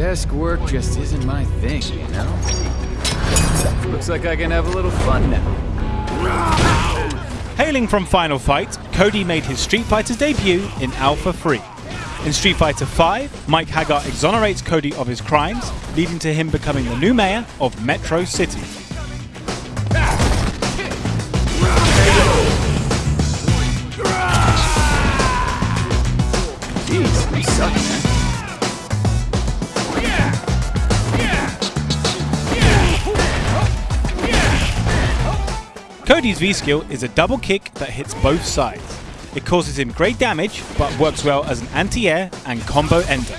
Desk work just isn't my thing, you know? Looks like I can have a little fun now. Hailing from Final Fight, Cody made his Street Fighter's debut in Alpha 3. In Street Fighter V, Mike Haggar exonerates Cody of his crimes, leading to him becoming the new mayor of Metro City. Cody's V skill is a double kick that hits both sides. It causes him great damage, but works well as an anti-air and combo ender.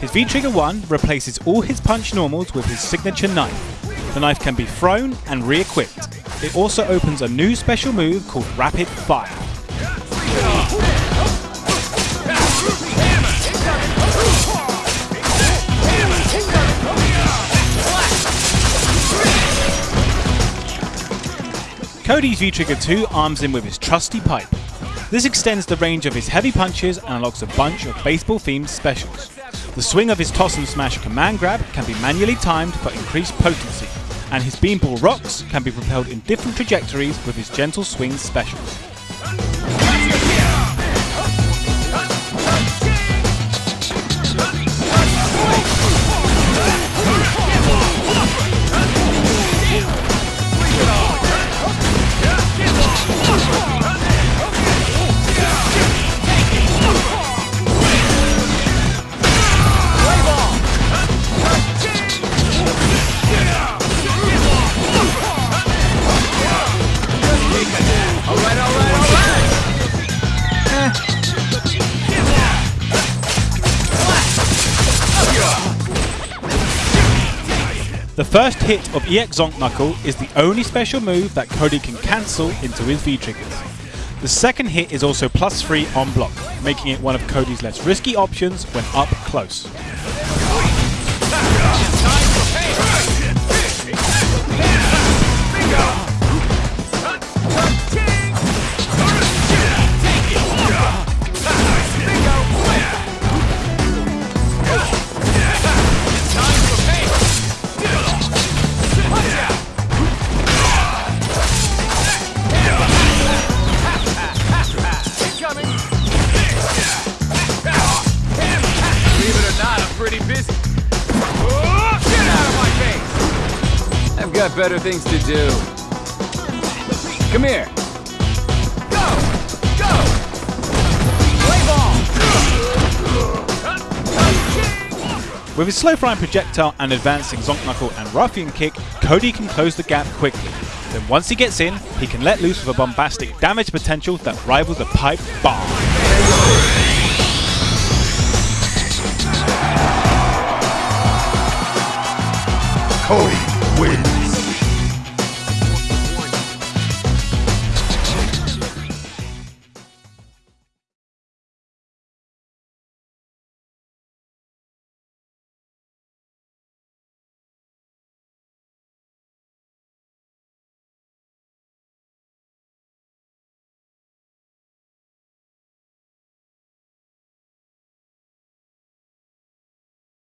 His V-Trigger 1 replaces all his punch normals with his signature knife. The knife can be thrown and re-equipped. It also opens a new special move called Rapid Fire. Cody's V-Trigger 2 arms him with his trusty pipe. This extends the range of his heavy punches and unlocks a bunch of baseball-themed specials. The swing of his toss and smash command grab can be manually timed for increased potency, and his beanball rocks can be propelled in different trajectories with his gentle swing specials. The first hit of EX Zonk Knuckle is the only special move that Cody can cancel into his V-triggers. The second hit is also plus 3 on block, making it one of Cody's less risky options when up close. Not, I'm pretty busy. Oh, get out of my face! I've got better things to do. Come here. Go! Go! Play ball! With his slow flying projectile and advancing Zonk Knuckle and Ruffian Kick, Cody can close the gap quickly. Then once he gets in, he can let loose with a bombastic damage potential that rivals the pipe bomb. Cody.